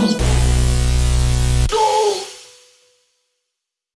David.